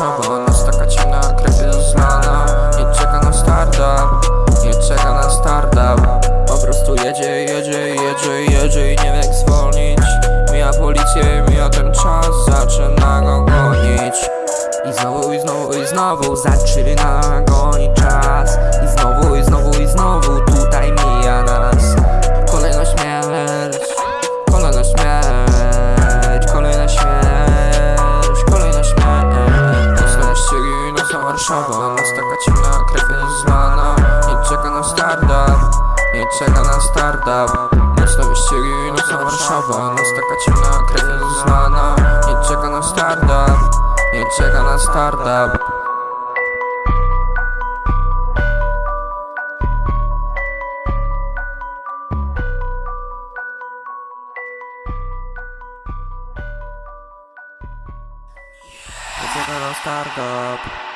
Warszawa Nas taka ciemna krew jest zlana Nie czeka na startup Nie czeka na startup Po prostu jedzie, jedzie, jedzie, jedzie I nie wie jak zwolnić. Mija policję, mija ten czas Zaczyna go gonić. I znowu, i znowu, i znowu Zaczyna gonić czas nocna Warszawa Nas taka ciemna krew jest zlana Nie czeka na startup Nie czeka na startup Nocne wyścigi, nocna Warszawa Nas taka ciemna krew jest zlana Nie czeka na startup Nie czeka na startup Nie czeka na startup